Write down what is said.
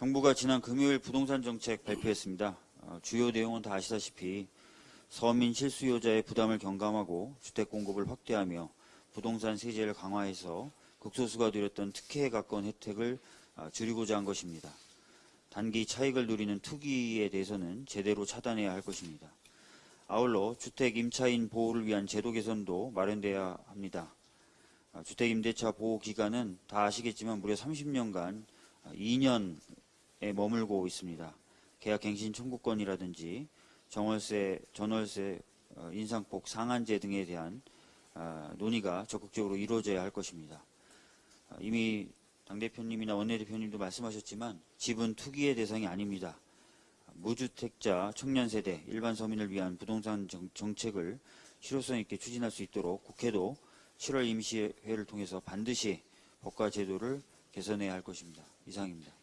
정부가 지난 금요일 부동산 정책 발표했습니다. 어, 주요 내용은 다 아시다시피 서민 실수요자의 부담을 경감하고 주택 공급을 확대하며 부동산 세제를 강화해서 극소수가 누렸던 특혜에 가까운 혜택을 아, 줄이고자 한 것입니다. 단기 차익을 누리는 투기에 대해서는 제대로 차단해야 할 것입니다. 아울러 주택 임차인 보호를 위한 제도 개선도 마련돼야 합니다. 아, 주택 임대차 보호 기간은 다 아시겠지만 무려 30년간 2년에 머물고 있습니다. 계약 갱신 청구권이라든지 정월세, 전월세, 어, 인상폭 상한제 등에 대한 아, 논의가 적극적으로 이루어져야 할 것입니다. 아, 이미 당대표님이나 원내대표님도 말씀하셨지만 집은 투기의 대상이 아닙니다. 무주택자, 청년세대, 일반 서민을 위한 부동산 정, 정책을 실효성 있게 추진할 수 있도록 국회도 7월 임시회를 통해서 반드시 법과 제도를 개선해야 할 것입니다. 이상입니다.